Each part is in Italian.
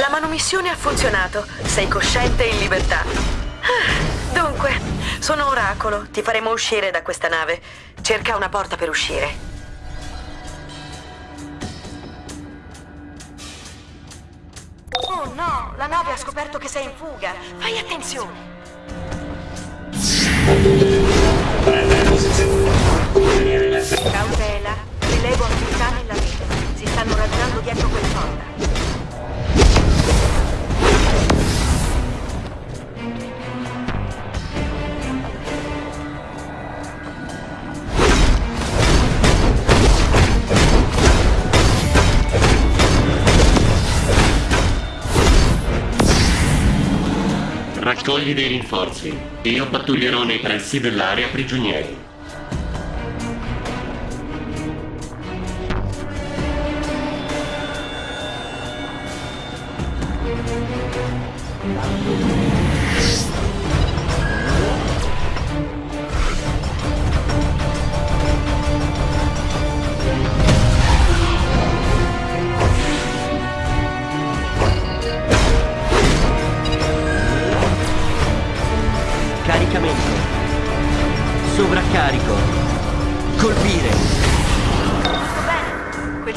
La manomissione ha funzionato. Sei cosciente e in libertà. Ah, dunque, sono Oracolo. Ti faremo uscire da questa nave. Cerca una porta per uscire. Oh no, la nave ha scoperto che sei in fuga. Fai attenzione. Cautela, rilevo attività nella rete. Si stanno radunando dietro quel sonda. Raccogli dei rinforzi. Io pattuglierò nei pressi dell'area prigionieri. Caricamento.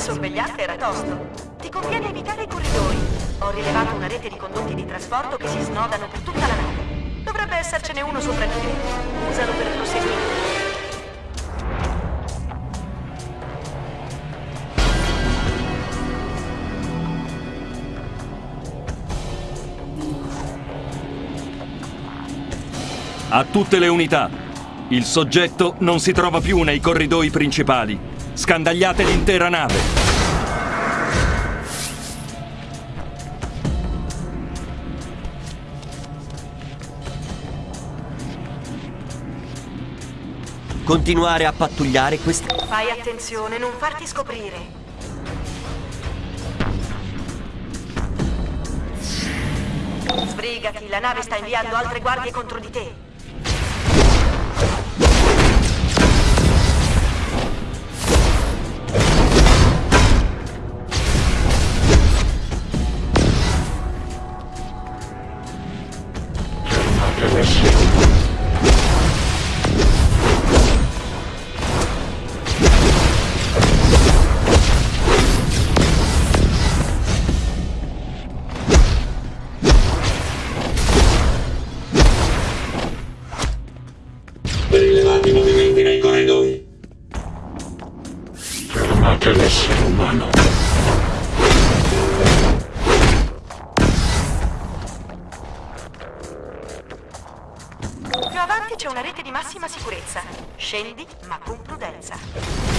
Sorvegliante era tosto. Ti conviene evitare i corridoi. Ho rilevato una rete di condotti di trasporto che si snodano per tutta la nave. Dovrebbe essercene uno sopra di te. Usalo per proseguire. A tutte le unità. Il soggetto non si trova più nei corridoi principali. Scandagliate l'intera nave. Continuare a pattugliare queste... Fai attenzione, non farti scoprire. Sbrigati, la nave sta inviando altre guardie contro di te. C'è una rete di massima sicurezza. Scendi, ma con prudenza.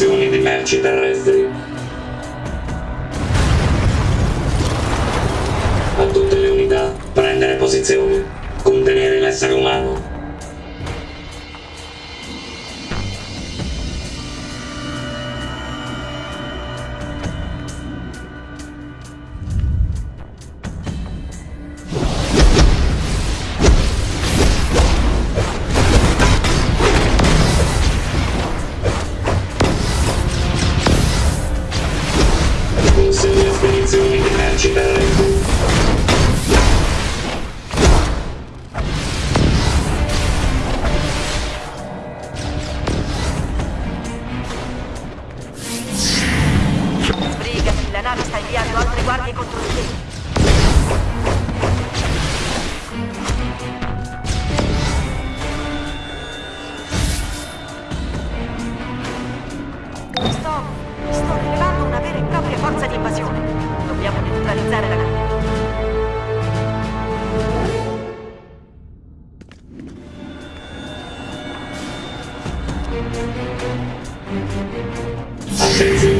Spedizioni di merci terrestri. A tutte le unità, prendere posizione. Contenere l'essere umano. Consegna spedizioni di francese.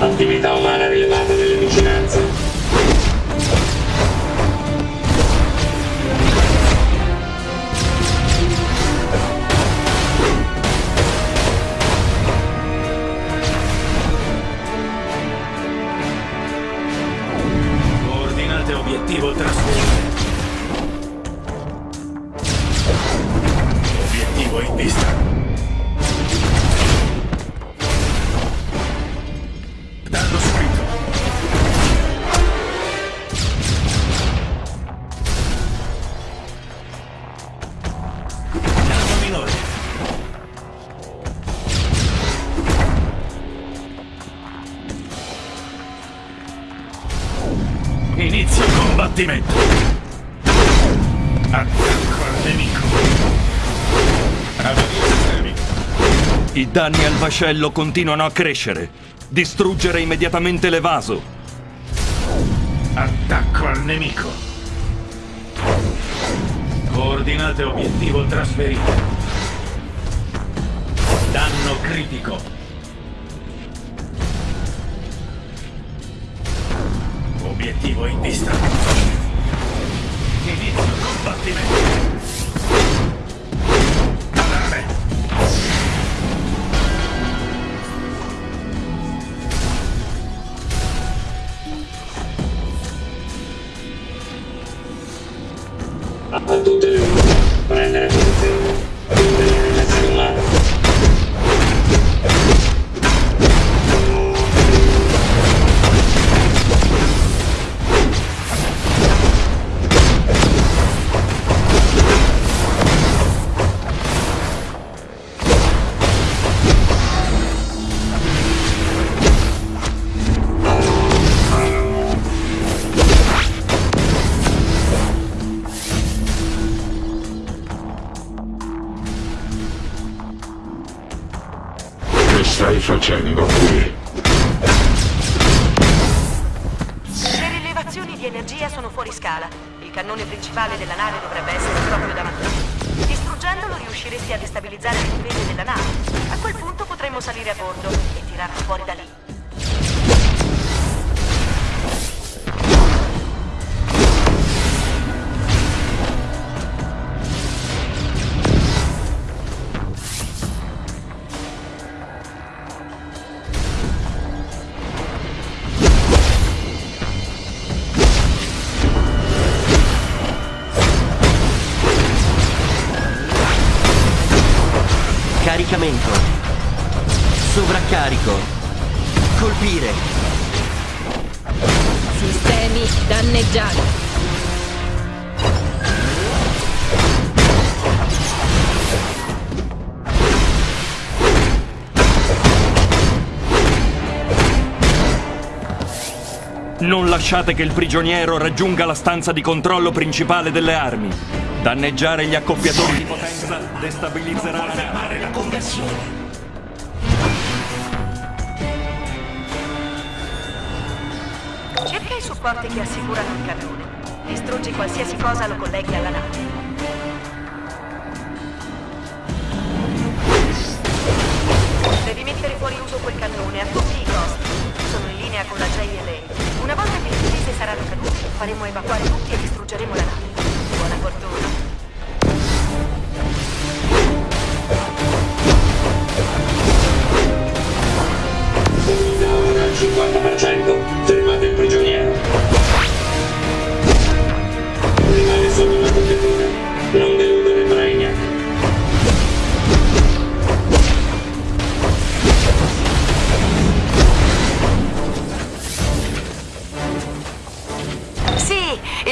Attività umana rilevata nelle vicinanze. Coordinate obiettivo trasferimento. Obiettivo in vista. Inizio combattimento. Attacco al nemico. Avvio. I danni al vascello continuano a crescere. Distruggere immediatamente l'evaso. Attacco al nemico. Coordinate obiettivo trasferite. Danno critico. Obiettivo in vista. Inizio combattimento. Di energia sono fuori scala. Il cannone principale della nave dovrebbe essere proprio davanti. Distruggendolo riusciresti a destabilizzare le difese della nave. A quel punto potremmo salire a bordo e tirarlo fuori da lì. Colpire. Sistemi danneggiati. Non lasciate che il prigioniero raggiunga la stanza di controllo principale delle armi. Danneggiare gli accoppiatori di potenza destabilizzerà la la conversione. Supporti che assicurano il cannone. Distruggi qualsiasi cosa lo colleghi alla nave. Devi mettere fuori uso quel cannone a tutti i costi. Sono in linea con la JLA. Una volta che le difese saranno cadute, faremo evacuare tutti e distruggeremo la nave.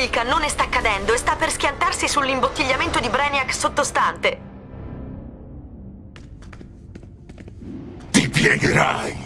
Il cannone sta cadendo e sta per schiantarsi sull'imbottigliamento di Brainiac sottostante. Ti piegherai!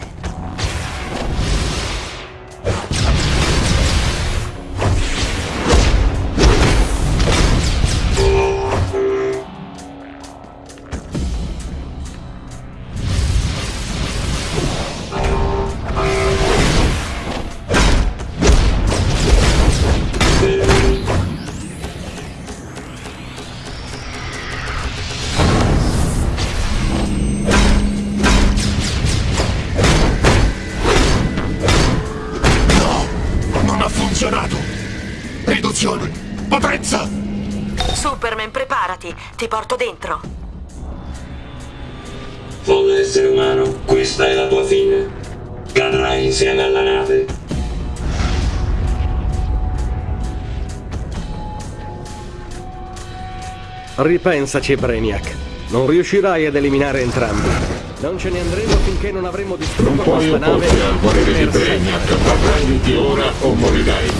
Funzionato! Riduzione! Potenza! Superman, preparati, ti porto dentro. Folle essere umano, questa è la tua fine. Cadrai insieme alla nave. Ripensaci, Brainiac. Non riuscirai ad eliminare entrambi. Non ce ne andremo finché non avremo Non distrutto puoi questa nave opporti al volere di sempre. Brainiac, arrenditi ora o morirai.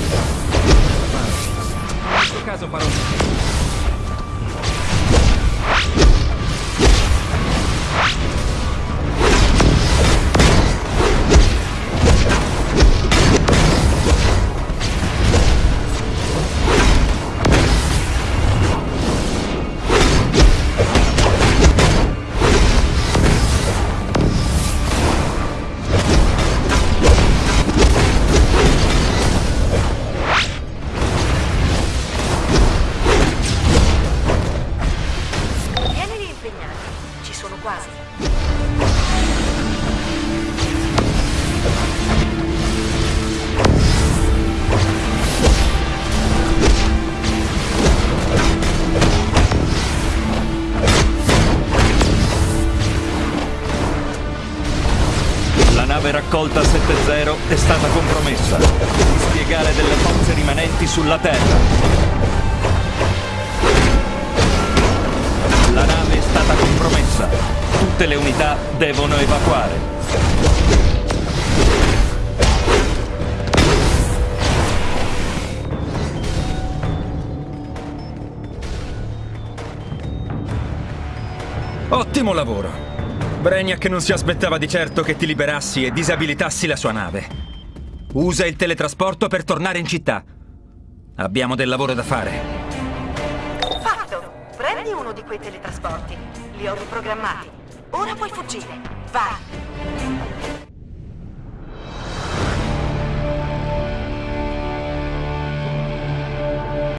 quasi. La nave raccolta 7-0 è stata compromessa. Dispiegare delle forze rimanenti sulla Terra. Tutte le unità devono evacuare. Ottimo lavoro. Brainiac non si aspettava di certo che ti liberassi e disabilitassi la sua nave. Usa il teletrasporto per tornare in città. Abbiamo del lavoro da fare. Fatto! Prendi uno di quei teletrasporti. Li ho riprogrammati. Ora puoi fuggire. Vai!